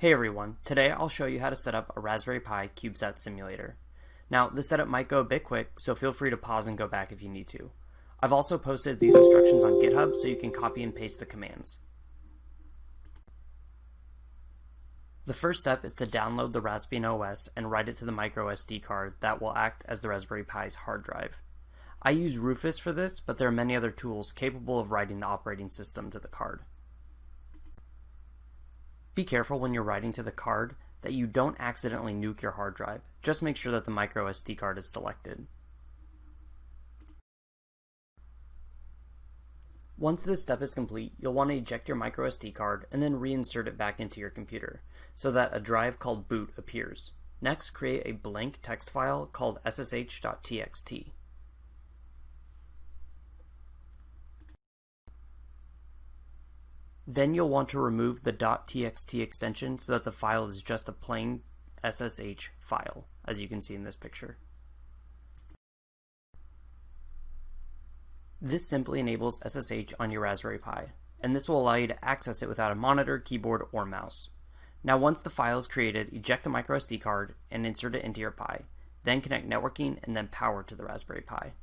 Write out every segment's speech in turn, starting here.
Hey everyone, today I'll show you how to set up a Raspberry Pi CubeSat simulator. Now, this setup might go a bit quick, so feel free to pause and go back if you need to. I've also posted these instructions on GitHub so you can copy and paste the commands. The first step is to download the Raspbian OS and write it to the micro SD card that will act as the Raspberry Pi's hard drive. I use Rufus for this, but there are many other tools capable of writing the operating system to the card. Be careful when you're writing to the card that you don't accidentally nuke your hard drive. Just make sure that the micro SD card is selected. Once this step is complete, you'll want to eject your micro SD card and then reinsert it back into your computer so that a drive called boot appears. Next, create a blank text file called ssh.txt. Then you'll want to remove the .txt extension so that the file is just a plain SSH file, as you can see in this picture. This simply enables SSH on your Raspberry Pi, and this will allow you to access it without a monitor, keyboard, or mouse. Now once the file is created, eject the microSD card and insert it into your Pi. Then connect networking and then power to the Raspberry Pi.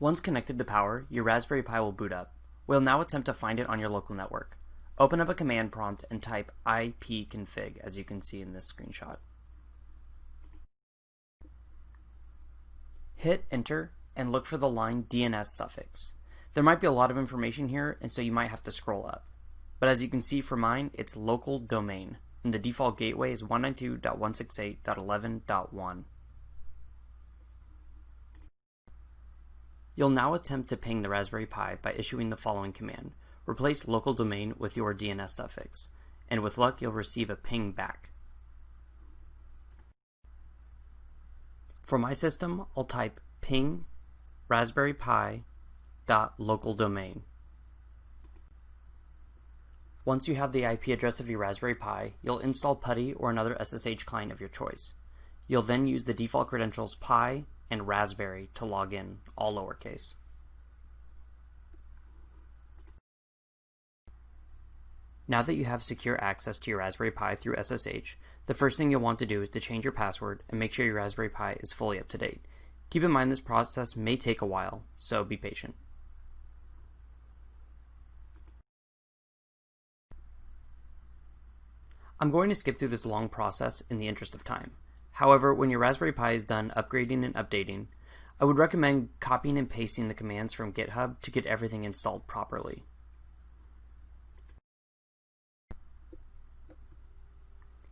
Once connected to power, your Raspberry Pi will boot up. We'll now attempt to find it on your local network. Open up a command prompt and type ipconfig as you can see in this screenshot. Hit enter and look for the line DNS suffix. There might be a lot of information here and so you might have to scroll up. But as you can see for mine, it's local domain and the default gateway is 192.168.11.1. You'll now attempt to ping the Raspberry Pi by issuing the following command. Replace local domain with your DNS suffix, and with luck you'll receive a ping back. For my system, I'll type ping raspberry pi dot local domain. Once you have the IP address of your Raspberry Pi, you'll install PuTTY or another SSH client of your choice. You'll then use the default credentials pi and Raspberry to log in, all lowercase. Now that you have secure access to your Raspberry Pi through SSH, the first thing you'll want to do is to change your password and make sure your Raspberry Pi is fully up to date. Keep in mind this process may take a while, so be patient. I'm going to skip through this long process in the interest of time. However, when your Raspberry Pi is done upgrading and updating, I would recommend copying and pasting the commands from GitHub to get everything installed properly.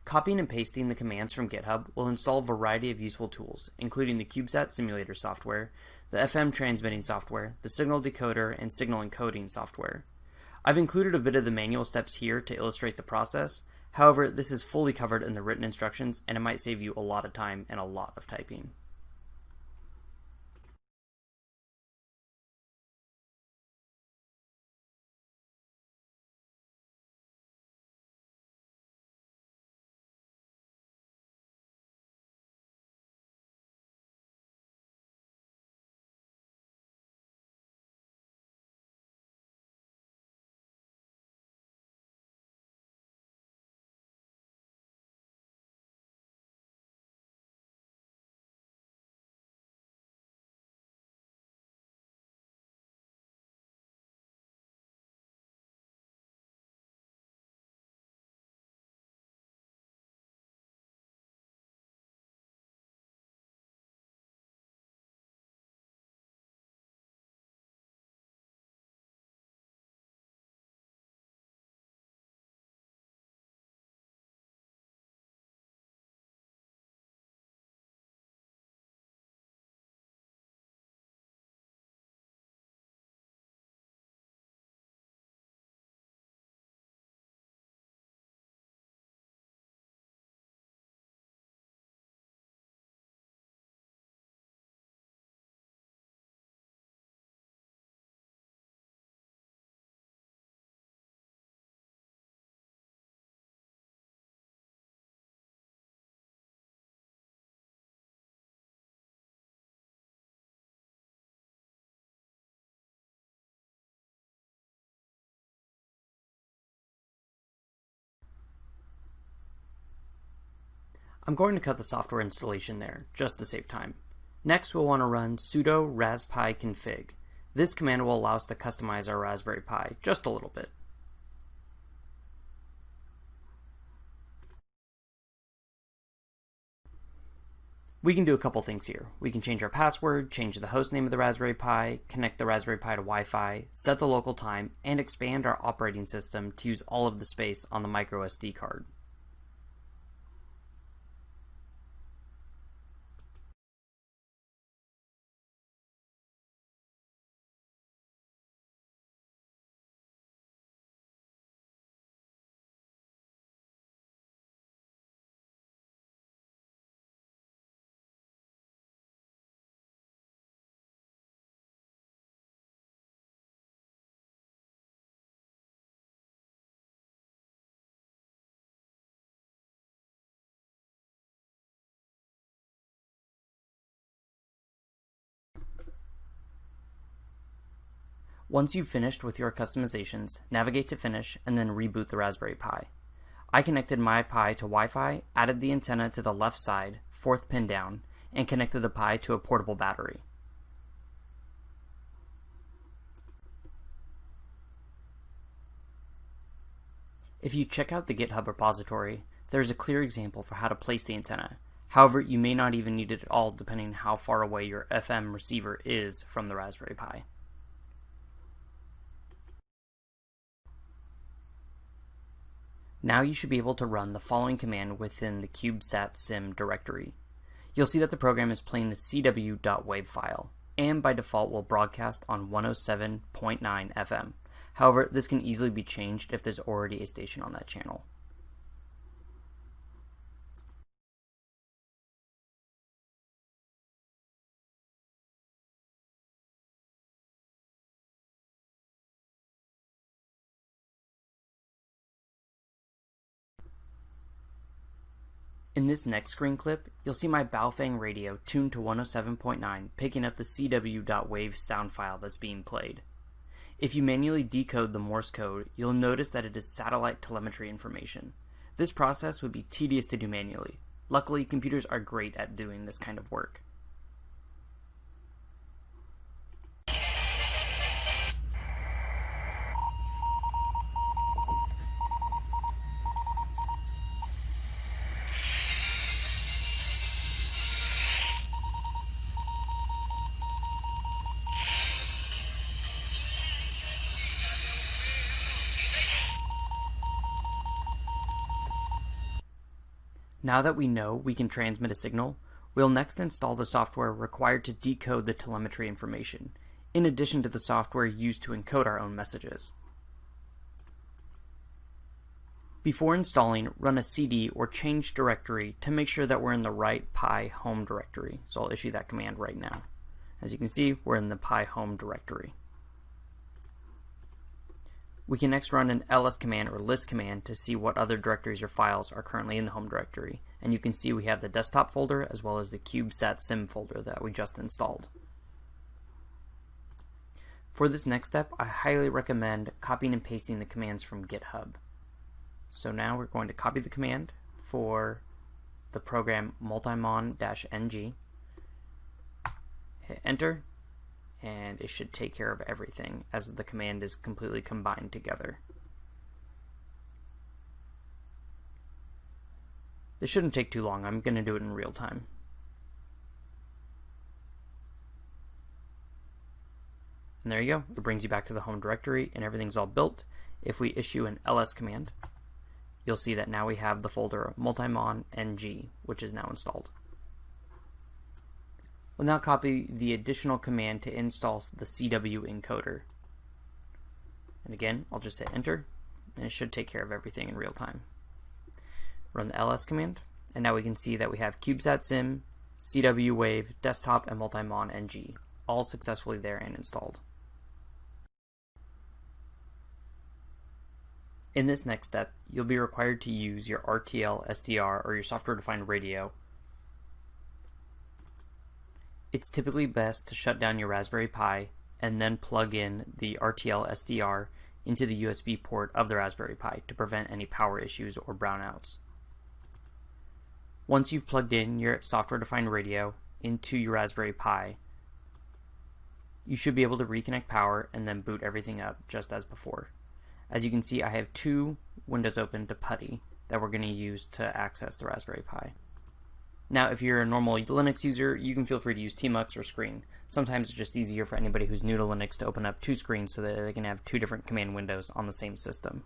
Copying and pasting the commands from GitHub will install a variety of useful tools, including the CubeSat simulator software, the FM transmitting software, the signal decoder, and signal encoding software. I've included a bit of the manual steps here to illustrate the process, However, this is fully covered in the written instructions and it might save you a lot of time and a lot of typing. I'm going to cut the software installation there, just to save time. Next, we'll want to run sudo raspi config. This command will allow us to customize our Raspberry Pi just a little bit. We can do a couple things here. We can change our password, change the host name of the Raspberry Pi, connect the Raspberry Pi to Wi-Fi, set the local time, and expand our operating system to use all of the space on the microSD card. Once you've finished with your customizations, navigate to Finish and then reboot the Raspberry Pi. I connected my Pi to Wi-Fi, added the antenna to the left side, fourth pin down, and connected the Pi to a portable battery. If you check out the GitHub repository, there's a clear example for how to place the antenna. However, you may not even need it at all depending on how far away your FM receiver is from the Raspberry Pi. Now you should be able to run the following command within the CubeSat sim directory. You'll see that the program is playing the cw.wav file, and by default will broadcast on 107.9 FM. However, this can easily be changed if there's already a station on that channel. In this next screen clip, you'll see my Baofeng radio tuned to 107.9 picking up the cw.wave sound file that's being played. If you manually decode the Morse code, you'll notice that it is satellite telemetry information. This process would be tedious to do manually. Luckily, computers are great at doing this kind of work. Now that we know we can transmit a signal, we'll next install the software required to decode the telemetry information, in addition to the software used to encode our own messages. Before installing, run a cd or change directory to make sure that we're in the right Pi home directory. So I'll issue that command right now. As you can see, we're in the Pi home directory. We can next run an ls command or list command to see what other directories or files are currently in the home directory. And you can see we have the desktop folder as well as the CubeSat sim folder that we just installed. For this next step, I highly recommend copying and pasting the commands from GitHub. So now we're going to copy the command for the program multimon-ng, hit enter, and it should take care of everything as the command is completely combined together. This shouldn't take too long. I'm going to do it in real time. And there you go. It brings you back to the home directory and everything's all built. If we issue an ls command, you'll see that now we have the folder multimon ng, which is now installed. We'll now copy the additional command to install the CW encoder. And again, I'll just hit enter, and it should take care of everything in real time. Run the ls command, and now we can see that we have CubeSat Sim, CW Wave, Desktop, and Multimon NG, all successfully there and installed. In this next step, you'll be required to use your RTL SDR or your software-defined radio it's typically best to shut down your Raspberry Pi and then plug in the RTL SDR into the USB port of the Raspberry Pi to prevent any power issues or brownouts. Once you've plugged in your software-defined radio into your Raspberry Pi, you should be able to reconnect power and then boot everything up just as before. As you can see, I have two windows open to PuTTY that we're going to use to access the Raspberry Pi. Now, if you're a normal Linux user, you can feel free to use tmux or screen. Sometimes it's just easier for anybody who's new to Linux to open up two screens so that they can have two different command windows on the same system.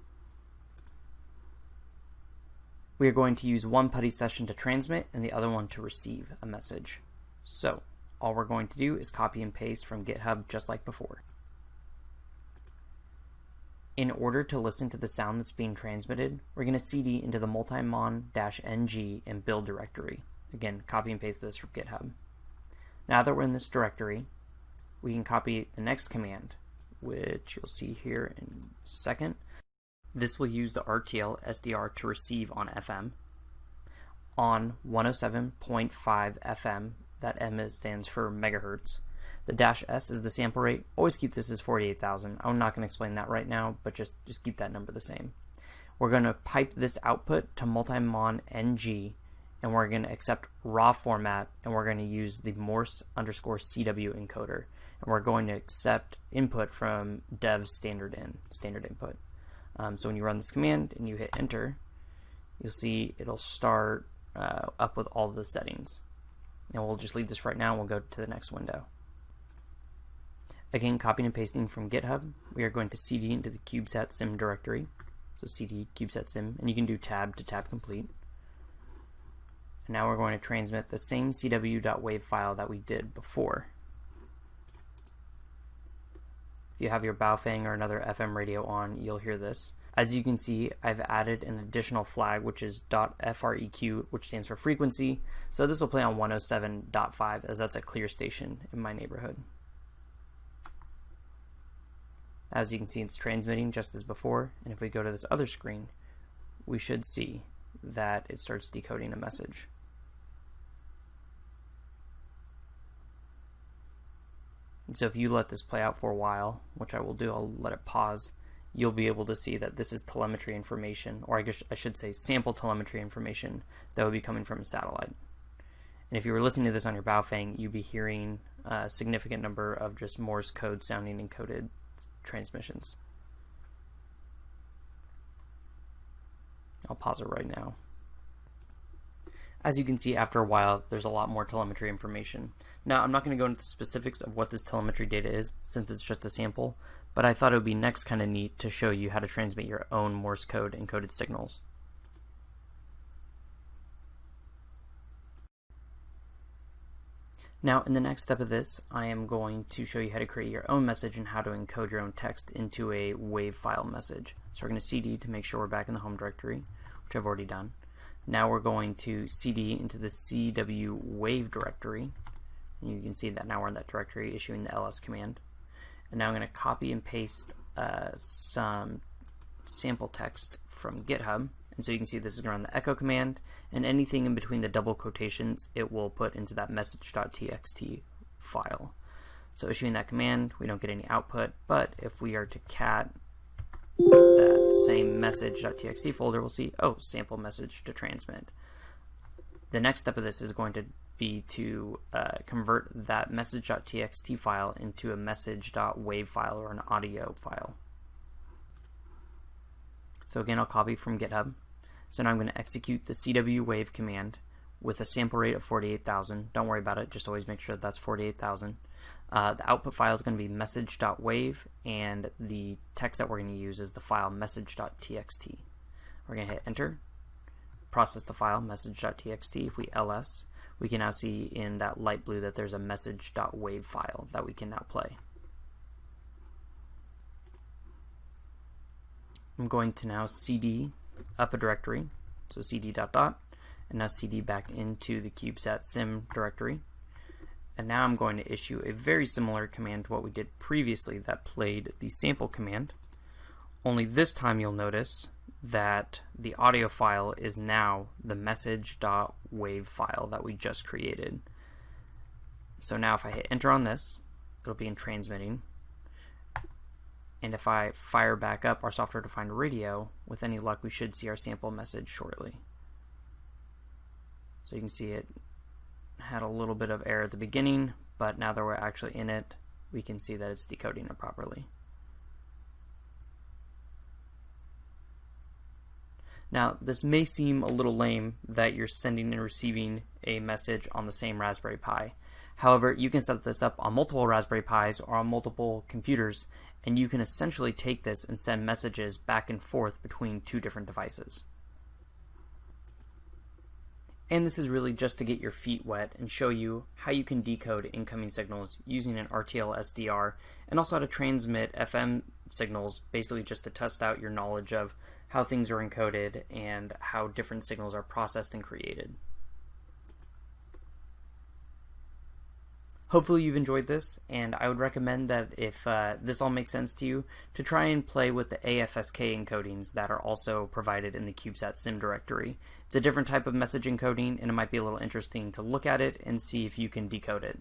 We are going to use one PuTTY session to transmit and the other one to receive a message. So, all we're going to do is copy and paste from GitHub just like before. In order to listen to the sound that's being transmitted, we're going to cd into the multimon-ng and build directory. Again, copy and paste this from GitHub. Now that we're in this directory, we can copy the next command, which you'll see here in a second. This will use the RTL SDR to receive on FM. On 107.5 FM, that M stands for megahertz. The dash S is the sample rate. Always keep this as 48,000. I'm not going to explain that right now, but just, just keep that number the same. We're going to pipe this output to multimon ng and we're going to accept raw format and we're going to use the Morse underscore CW encoder and we're going to accept input from dev standard in standard input. Um, so when you run this command and you hit enter, you'll see it'll start uh, up with all the settings. And we'll just leave this right now and we'll go to the next window. Again, copying and pasting from GitHub, we are going to cd into the CubeSat sim directory. So cd CubeSat sim, and you can do tab to tab complete. And now we're going to transmit the same cw.wave file that we did before. If you have your Baofeng or another FM radio on, you'll hear this. As you can see, I've added an additional flag, which is .freq, which stands for frequency. So this will play on 107.5, as that's a clear station in my neighborhood. As you can see, it's transmitting just as before. And if we go to this other screen, we should see that it starts decoding a message. And so if you let this play out for a while, which I will do, I'll let it pause, you'll be able to see that this is telemetry information, or I, guess I should say sample telemetry information that would be coming from a satellite. And if you were listening to this on your Baofeng, you'd be hearing a significant number of just Morse code sounding encoded transmissions. I'll pause it right now. As you can see, after a while, there's a lot more telemetry information. Now, I'm not going to go into the specifics of what this telemetry data is, since it's just a sample, but I thought it would be next kind of neat to show you how to transmit your own Morse code encoded signals. Now, in the next step of this, I am going to show you how to create your own message and how to encode your own text into a WAV file message. So we're going to cd to make sure we're back in the home directory, which I've already done. Now we're going to cd into the CW wave directory. And you can see that now we're in that directory issuing the ls command. And now I'm going to copy and paste uh, some sample text from GitHub. And so you can see this is going to run the echo command, and anything in between the double quotations it will put into that message.txt file. So issuing that command, we don't get any output, but if we are to cat that same message.txt folder, we'll see, oh, sample message to transmit. The next step of this is going to be to uh, convert that message.txt file into a message.wave file or an audio file. So again, I'll copy from GitHub. So now I'm going to execute the CW wave command with a sample rate of 48,000. Don't worry about it, just always make sure that that's 48,000. Uh, the output file is going to be message.wave, and the text that we're going to use is the file message.txt. We're going to hit enter, process the file message.txt. If we ls, we can now see in that light blue that there's a message.wave file that we can now play. I'm going to now cd up a directory, so cd dot dot, and now cd back into the CubeSat sim directory. And now I'm going to issue a very similar command to what we did previously that played the sample command. Only this time you'll notice that the audio file is now the message.wave file that we just created. So now if I hit enter on this, it'll be in transmitting. And if I fire back up our software-defined radio, with any luck we should see our sample message shortly. So you can see it had a little bit of error at the beginning, but now that we're actually in it, we can see that it's decoding it properly. Now, this may seem a little lame that you're sending and receiving a message on the same Raspberry Pi. However, you can set this up on multiple Raspberry Pis or on multiple computers, and you can essentially take this and send messages back and forth between two different devices. And this is really just to get your feet wet and show you how you can decode incoming signals using an RTL SDR and also how to transmit FM signals, basically just to test out your knowledge of how things are encoded and how different signals are processed and created. Hopefully you've enjoyed this, and I would recommend that if uh, this all makes sense to you, to try and play with the AFSK encodings that are also provided in the CubeSat sim directory. It's a different type of message encoding, and it might be a little interesting to look at it and see if you can decode it.